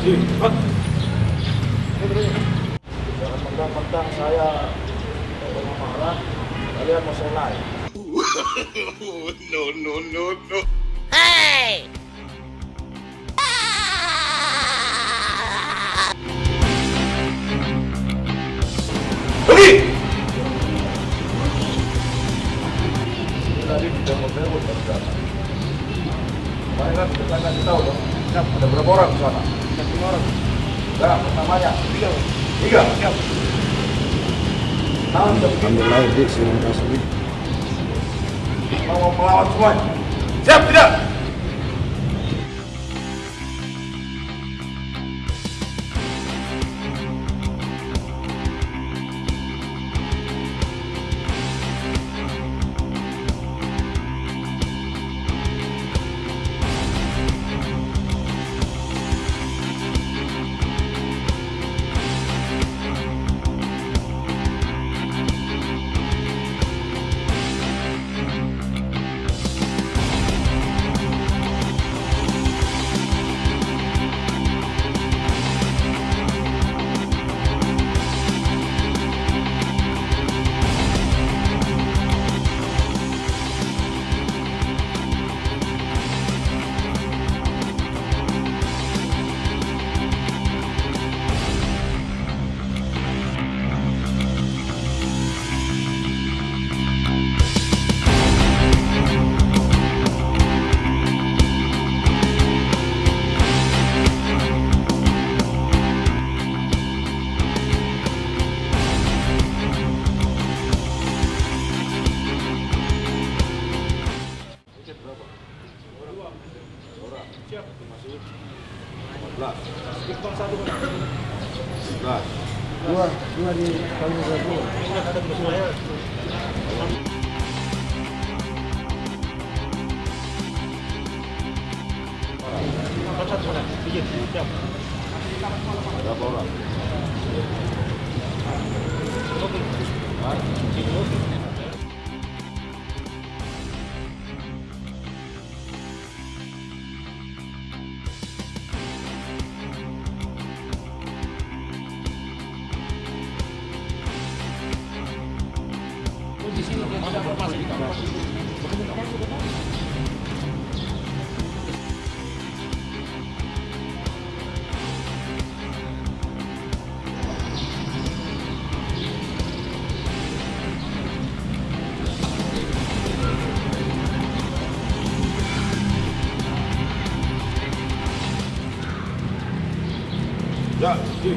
Jangan mentang-mentang saya kalau marah, kalian mau naik. no, no, no, no. Tidak mau kan kita tahu dong. Ada berapa orang di sana? Lima orang. Enggak, namanya. Tiga. Tiga? Siap. Tangan siap. ambil laut di silang kasih Mau melawan semua. Siap tidak? Orang. Siap. Masih 14. Sekitar satu. 11. dua dua di kali satu Ada di saya. Berapa orang? Ya, di,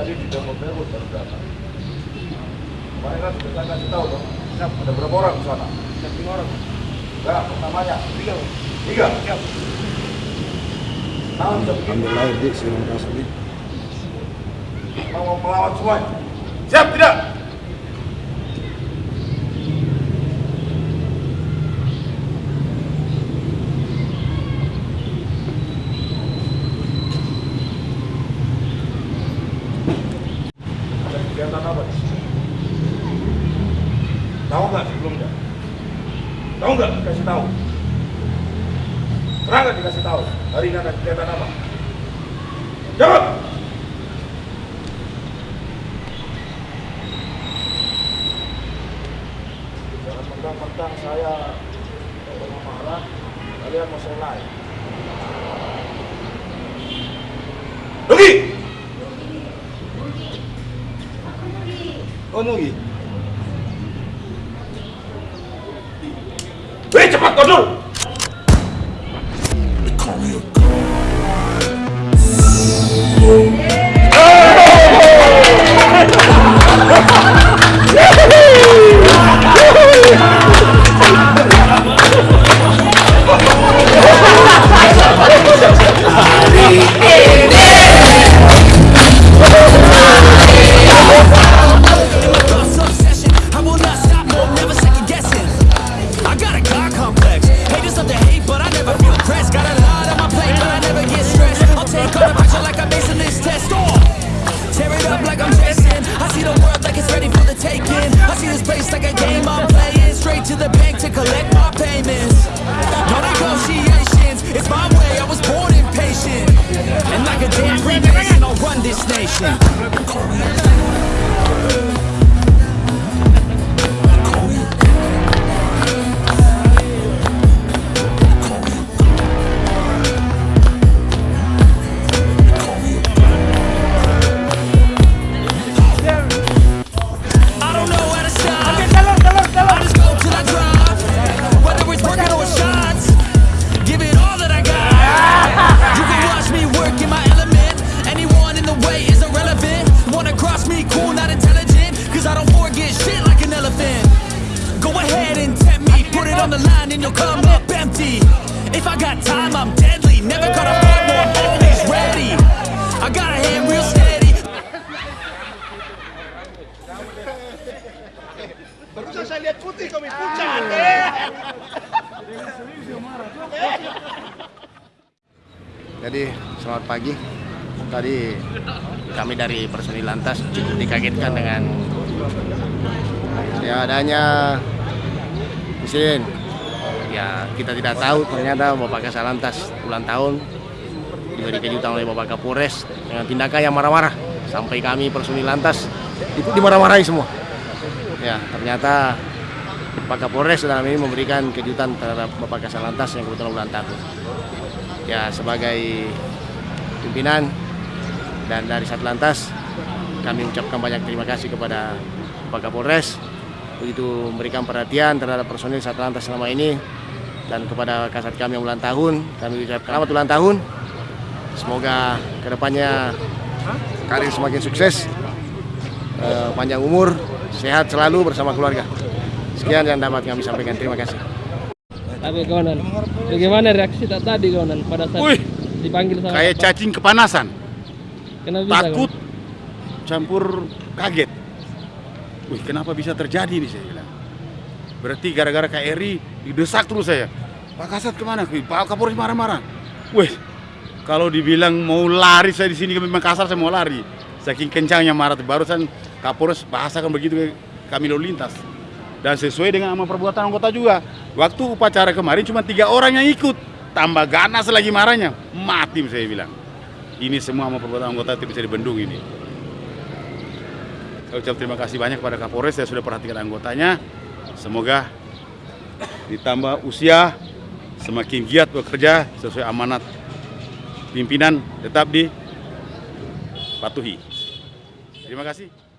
Tadi tidak mau berebut dari sana. Kemarin kan kita kasih tahu dong. Siap. Ada berapa orang di sana? Lima orang. Enggak, namanya. Tiga. Tiga? Siap. Tangan siap. ambil laut di silang kasih Mau melawan semua. Siap tidak? Ada kegiatan apa di sini? Tahu nggak sebelumnya? Tahu nggak? Kasih tahu. Pernah nggak dikasih tahu? Hari ini ada kegiatan apa? Jawab! Jangan mentang-mentang saya kalau marah, kalian mau saya naik. Pergi! oh Nugi cepat! Hari up the hate, but I never feel pressed. Got a lot on my plate, but I never get stressed. I'll take on the pressure like I'm acing this test oh! Tear it up like I'm Jason I see the world like it's ready for the taking. I see this place like a game I'm playing. Straight to the bank to collect my payments. No negotiations, it's my way, I was born impatient. And like a damn free nation, I'll run this nation. On the line and you'll come up empty. If I got time, I'm deadly. Never gonna fight, no, I'm always ready. I got a hand real steady. Barusan saya lihat putih kami pucat. Eh. Jadi selamat pagi. Tadi kami dari personil lantas cukup dikagetkan dengan ya adanya insiden. Ya kita tidak tahu ternyata Bapak Kasal Lantas ulang tahun diberi kejutan oleh Bapak Kapolres dengan tindakan yang marah-marah sampai kami personil lantas itu dimarah-marahi semua. Ya ternyata Pak Kapolres dalam ini memberikan kejutan terhadap Bapak Kasal Lantas yang kebetulan ulang tahun ya sebagai pimpinan dan dari Satlantas kami ucapkan banyak terima kasih kepada Pak Kapolres begitu memberikan perhatian terhadap personil Satlantas selama ini dan kepada kasat kami yang ulang tahun kami ucapkan selamat ulang tahun. Semoga ke depannya karir semakin sukses eh, panjang umur sehat selalu bersama keluarga. Sekian yang dapat kami sampaikan. Terima kasih. Tapi kawanan, bagaimana reaksi tak tadi kawanan pada saat Wih, dipanggil sama kayak Bapak? cacing kepanasan. Kenapa bisa, takut kawan? campur kaget wih kenapa bisa terjadi ini saya bilang? Berarti gara-gara KRI didesak terus saya. Pak Kasat ke mana? Pak Kapolres marah-marah. Wih kalau dibilang mau lari saya di sini ke Makassar saya mau lari. Saking kencangnya marah barusan Kapolres bahasakan begitu kami lalu lintas. Dan sesuai dengan sama perbuatan anggota juga. Waktu upacara kemarin cuma tiga orang yang ikut. Tambah ganas lagi marahnya. Mati saya bilang. Ini semua sama perbuatan anggota tidak bisa dibendung ini. Saya ucap terima kasih banyak kepada Kapolres yang sudah perhatikan anggotanya. Semoga ditambah usia semakin giat bekerja sesuai amanat pimpinan tetap dipatuhi. Terima kasih.